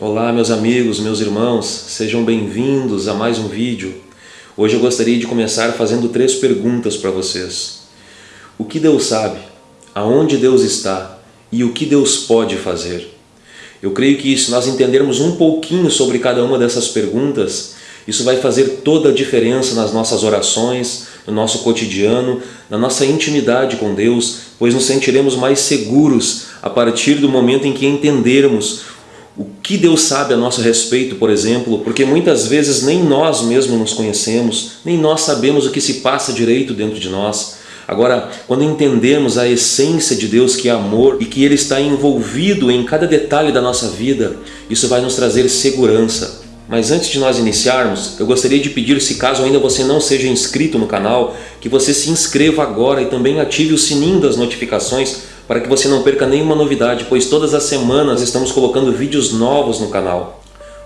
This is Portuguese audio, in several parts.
Olá meus amigos, meus irmãos, sejam bem-vindos a mais um vídeo. Hoje eu gostaria de começar fazendo três perguntas para vocês. O que Deus sabe? Aonde Deus está? E o que Deus pode fazer? Eu creio que se nós entendermos um pouquinho sobre cada uma dessas perguntas, isso vai fazer toda a diferença nas nossas orações, no nosso cotidiano, na nossa intimidade com Deus, pois nos sentiremos mais seguros a partir do momento em que entendermos o que Deus sabe a nosso respeito, por exemplo, porque muitas vezes nem nós mesmos nos conhecemos, nem nós sabemos o que se passa direito dentro de nós. Agora, quando entendemos a essência de Deus que é amor e que Ele está envolvido em cada detalhe da nossa vida, isso vai nos trazer segurança. Mas antes de nós iniciarmos, eu gostaria de pedir, se caso ainda você não seja inscrito no canal, que você se inscreva agora e também ative o sininho das notificações para que você não perca nenhuma novidade, pois todas as semanas estamos colocando vídeos novos no canal.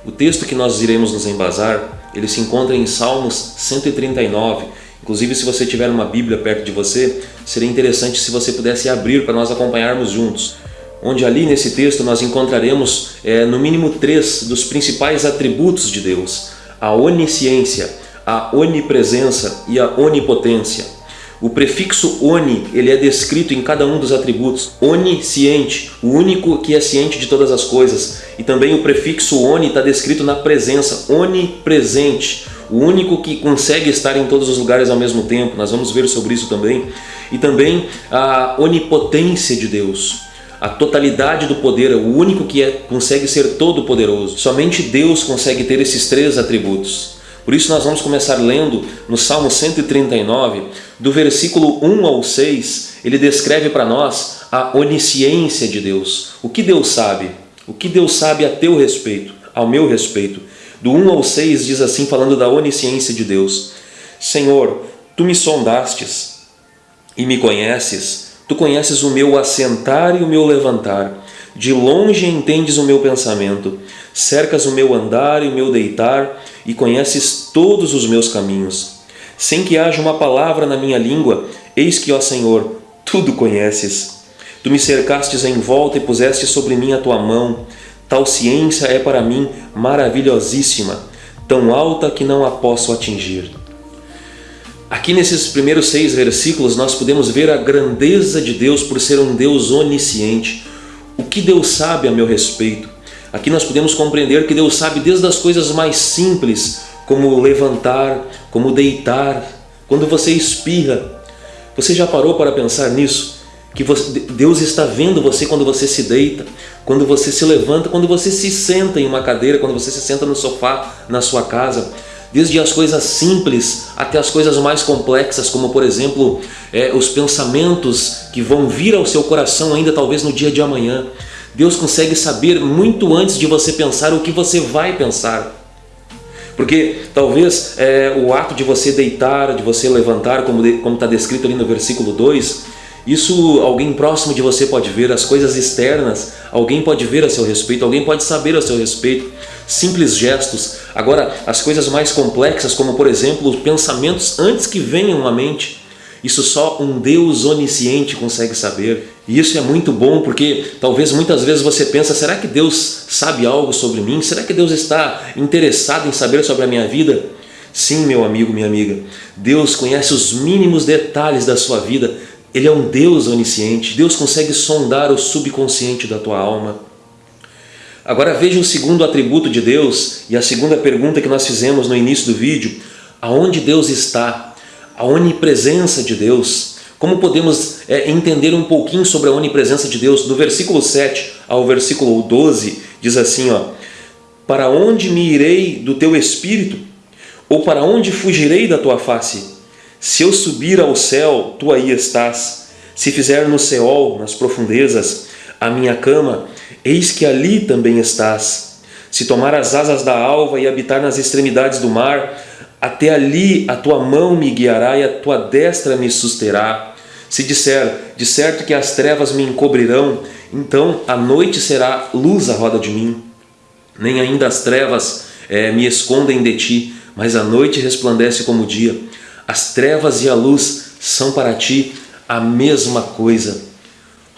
O texto que nós iremos nos embasar, ele se encontra em Salmos 139, inclusive se você tiver uma Bíblia perto de você, seria interessante se você pudesse abrir para nós acompanharmos juntos. Onde ali nesse texto nós encontraremos é, no mínimo três dos principais atributos de Deus, a onisciência, a onipresença e a onipotência. O prefixo oni, ele é descrito em cada um dos atributos. Onisciente, o único que é ciente de todas as coisas. E também o prefixo oni está descrito na presença, onipresente, o único que consegue estar em todos os lugares ao mesmo tempo. Nós vamos ver sobre isso também. E também a onipotência de Deus a totalidade do poder, o único que é, consegue ser todo poderoso. Somente Deus consegue ter esses três atributos. Por isso nós vamos começar lendo no Salmo 139, do versículo 1 ao 6, ele descreve para nós a onisciência de Deus. O que Deus sabe? O que Deus sabe a teu respeito, ao meu respeito? Do 1 ao 6 diz assim, falando da onisciência de Deus. Senhor, Tu me sondastes e me conheces, Tu conheces o meu assentar e o meu levantar. De longe entendes o meu pensamento, cercas o meu andar e o meu deitar, e conheces todos os meus caminhos. Sem que haja uma palavra na minha língua, eis que, ó Senhor, tudo conheces. Tu me cercastes em volta e puseste sobre mim a tua mão. Tal ciência é para mim maravilhosíssima, tão alta que não a posso atingir. Aqui nesses primeiros seis versículos nós podemos ver a grandeza de Deus por ser um Deus onisciente. Que Deus sabe a meu respeito? Aqui nós podemos compreender que Deus sabe desde as coisas mais simples, como levantar, como deitar, quando você espirra. Você já parou para pensar nisso? Que você, Deus está vendo você quando você se deita, quando você se levanta, quando você se senta em uma cadeira, quando você se senta no sofá na sua casa. Desde as coisas simples até as coisas mais complexas, como por exemplo, é, os pensamentos que vão vir ao seu coração ainda talvez no dia de amanhã. Deus consegue saber muito antes de você pensar o que você vai pensar. Porque talvez é, o ato de você deitar, de você levantar, como está descrito ali no versículo 2, isso alguém próximo de você pode ver, as coisas externas, alguém pode ver a seu respeito, alguém pode saber a seu respeito, simples gestos. Agora, as coisas mais complexas, como por exemplo, os pensamentos antes que venham à mente, isso só um Deus onisciente consegue saber. E isso é muito bom porque talvez muitas vezes você pensa, será que Deus sabe algo sobre mim? Será que Deus está interessado em saber sobre a minha vida? Sim, meu amigo, minha amiga, Deus conhece os mínimos detalhes da sua vida. Ele é um Deus onisciente, Deus consegue sondar o subconsciente da tua alma. Agora veja o segundo atributo de Deus e a segunda pergunta que nós fizemos no início do vídeo. Aonde Deus está? A onipresença de Deus. Como podemos é, entender um pouquinho sobre a onipresença de Deus? Do versículo 7 ao versículo 12, diz assim, ó, Para onde me irei do teu espírito? Ou para onde fugirei da tua face? Se eu subir ao céu, tu aí estás. Se fizer no Seol, nas profundezas, a minha cama, eis que ali também estás. Se tomar as asas da alva e habitar nas extremidades do mar, até ali a tua mão me guiará e a tua destra me susterá. Se disser, de certo que as trevas me encobrirão, então a noite será luz à roda de mim. Nem ainda as trevas é, me escondem de ti, mas a noite resplandece como o dia. As trevas e a luz são para ti a mesma coisa.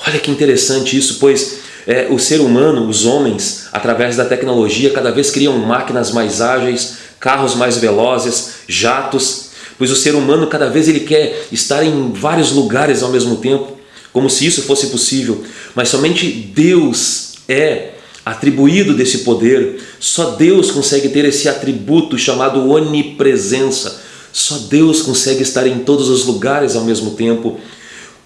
Olha que interessante isso, pois é, o ser humano, os homens, através da tecnologia, cada vez criam máquinas mais ágeis, carros mais velozes, jatos, pois o ser humano cada vez ele quer estar em vários lugares ao mesmo tempo, como se isso fosse possível, mas somente Deus é atribuído desse poder, só Deus consegue ter esse atributo chamado onipresença, só Deus consegue estar em todos os lugares ao mesmo tempo.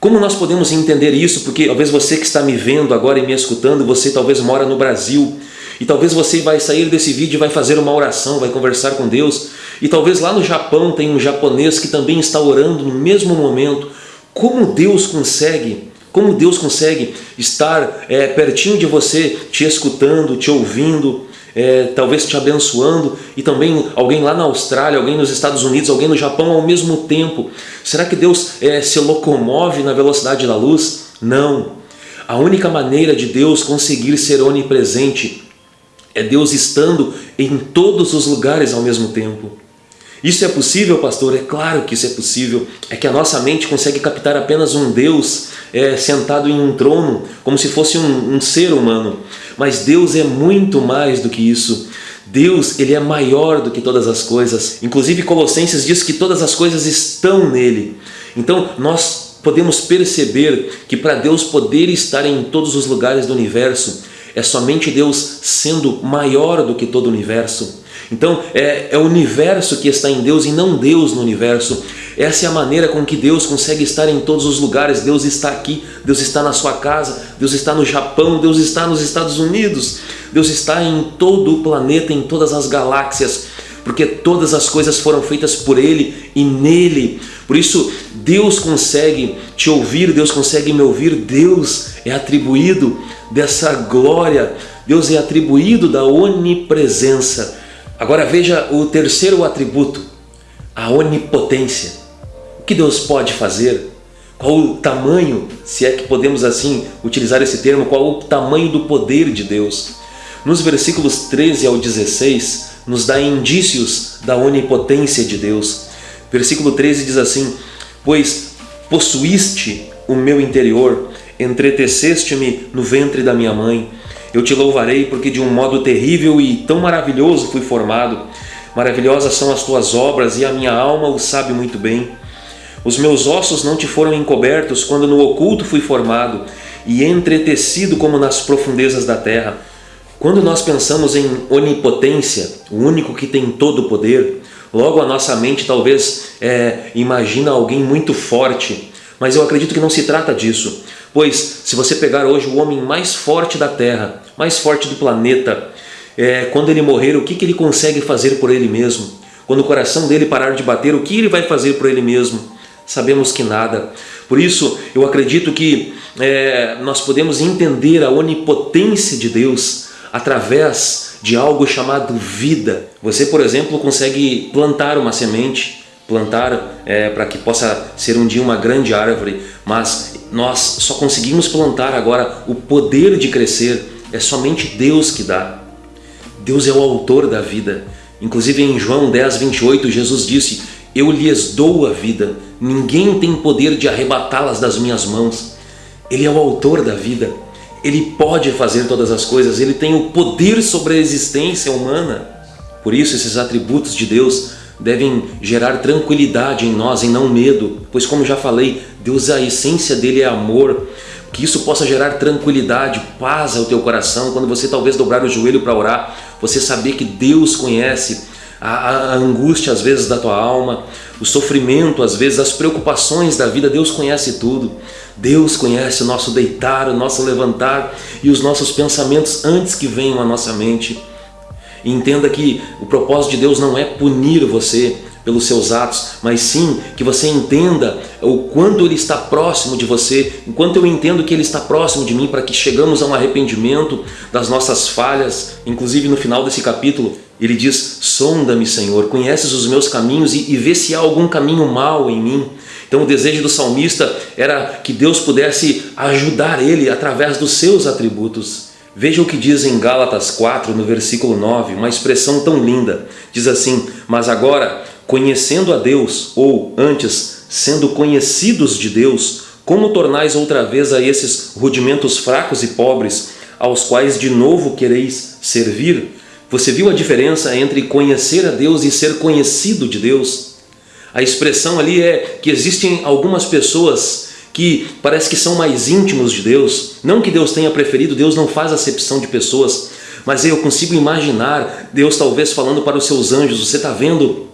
Como nós podemos entender isso? Porque talvez você que está me vendo agora e me escutando, você talvez mora no Brasil, e talvez você vai sair desse vídeo e vai fazer uma oração, vai conversar com Deus, e talvez lá no Japão tem um japonês que também está orando no mesmo momento. Como Deus consegue como Deus consegue estar é, pertinho de você, te escutando, te ouvindo, é, talvez te abençoando e também alguém lá na Austrália, alguém nos Estados Unidos, alguém no Japão ao mesmo tempo. Será que Deus é, se locomove na velocidade da luz? Não. A única maneira de Deus conseguir ser onipresente é Deus estando em todos os lugares ao mesmo tempo. Isso é possível, pastor? É claro que isso é possível. É que a nossa mente consegue captar apenas um Deus é, sentado em um trono, como se fosse um, um ser humano. Mas Deus é muito mais do que isso. Deus ele é maior do que todas as coisas. Inclusive Colossenses diz que todas as coisas estão nele. Então nós podemos perceber que para Deus poder estar em todos os lugares do universo, é somente Deus sendo maior do que todo o universo. Então é, é o universo que está em Deus e não Deus no universo. Essa é a maneira com que Deus consegue estar em todos os lugares. Deus está aqui, Deus está na sua casa, Deus está no Japão, Deus está nos Estados Unidos, Deus está em todo o planeta, em todas as galáxias, porque todas as coisas foram feitas por Ele e nele. Por isso, Deus consegue te ouvir, Deus consegue me ouvir, Deus é atribuído dessa glória, Deus é atribuído da onipresença. Agora veja o terceiro atributo, a onipotência. O que Deus pode fazer? Qual o tamanho, se é que podemos assim utilizar esse termo, qual o tamanho do poder de Deus? Nos versículos 13 ao 16, nos dá indícios da onipotência de Deus. Versículo 13 diz assim, Pois possuíste o meu interior, entreteceste-me no ventre da minha mãe, eu te louvarei porque de um modo terrível e tão maravilhoso fui formado. Maravilhosas são as tuas obras e a minha alma o sabe muito bem. Os meus ossos não te foram encobertos quando no oculto fui formado e entretecido como nas profundezas da terra. Quando nós pensamos em onipotência, o único que tem todo o poder, logo a nossa mente talvez é, imagina alguém muito forte, mas eu acredito que não se trata disso. Pois, se você pegar hoje o homem mais forte da Terra, mais forte do planeta, é, quando ele morrer, o que, que ele consegue fazer por ele mesmo? Quando o coração dele parar de bater, o que ele vai fazer por ele mesmo? Sabemos que nada. Por isso, eu acredito que é, nós podemos entender a onipotência de Deus através de algo chamado vida. Você, por exemplo, consegue plantar uma semente, plantar é, para que possa ser um dia uma grande árvore, mas nós só conseguimos plantar agora o poder de crescer, é somente Deus que dá. Deus é o autor da vida. Inclusive em João 10, 28, Jesus disse, eu lhes dou a vida, ninguém tem poder de arrebatá-las das minhas mãos. Ele é o autor da vida, Ele pode fazer todas as coisas, Ele tem o poder sobre a existência humana. Por isso esses atributos de Deus devem gerar tranquilidade em nós e não medo, pois como já falei, Deus, a essência dele é amor, que isso possa gerar tranquilidade, paz ao teu coração, quando você talvez dobrar o joelho para orar, você saber que Deus conhece a, a, angústia às vezes da tua alma, o sofrimento às vezes, as preocupações da vida, Deus conhece tudo. Deus conhece o nosso deitar, o nosso levantar e os nossos pensamentos antes que venham à nossa mente. E entenda que o propósito de Deus não é punir você pelos seus atos, mas sim que você entenda o quanto Ele está próximo de você, enquanto eu entendo que Ele está próximo de mim para que chegamos a um arrependimento das nossas falhas. Inclusive no final desse capítulo, ele diz, sonda-me Senhor, conheces os meus caminhos e, e vê se há algum caminho mal em mim. Então o desejo do salmista era que Deus pudesse ajudar ele através dos seus atributos. Veja o que diz em Gálatas 4, no versículo 9, uma expressão tão linda. Diz assim, mas agora, conhecendo a Deus, ou antes, sendo conhecidos de Deus, como tornais outra vez a esses rudimentos fracos e pobres aos quais de novo quereis servir. Você viu a diferença entre conhecer a Deus e ser conhecido de Deus? A expressão ali é que existem algumas pessoas que parece que são mais íntimos de Deus. Não que Deus tenha preferido, Deus não faz acepção de pessoas, mas eu consigo imaginar Deus talvez falando para os seus anjos, você está vendo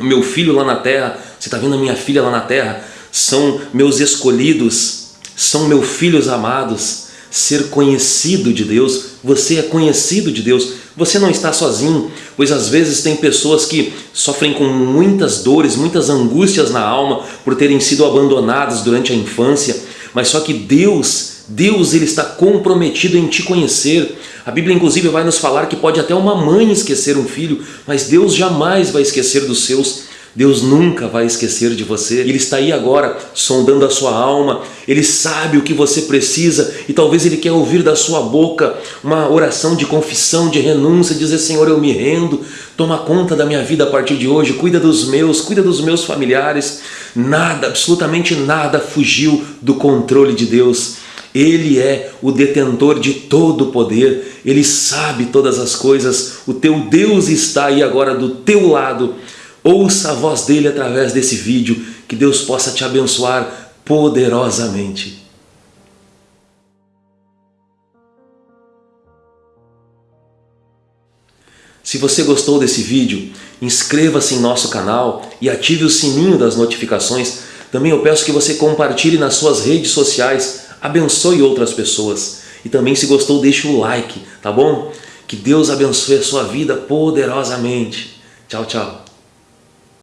o meu filho lá na terra, você está vendo a minha filha lá na terra, são meus escolhidos, são meus filhos amados, ser conhecido de Deus, você é conhecido de Deus, você não está sozinho, pois às vezes tem pessoas que sofrem com muitas dores, muitas angústias na alma por terem sido abandonadas durante a infância, mas só que Deus, Deus ele está comprometido em te conhecer. A Bíblia inclusive vai nos falar que pode até uma mãe esquecer um filho, mas Deus jamais vai esquecer dos seus. Deus nunca vai esquecer de você. Ele está aí agora sondando a sua alma. Ele sabe o que você precisa e talvez Ele quer ouvir da sua boca uma oração de confissão, de renúncia, dizer Senhor eu me rendo, toma conta da minha vida a partir de hoje, cuida dos meus, cuida dos meus familiares. Nada, absolutamente nada fugiu do controle de Deus. Ele é o detentor de todo o poder, Ele sabe todas as coisas, o teu Deus está aí agora do teu lado Ouça a voz dele através desse vídeo, que Deus possa te abençoar poderosamente. Se você gostou desse vídeo, inscreva-se em nosso canal e ative o sininho das notificações. Também eu peço que você compartilhe nas suas redes sociais, abençoe outras pessoas. E também se gostou, deixe o like, tá bom? Que Deus abençoe a sua vida poderosamente. Tchau, tchau.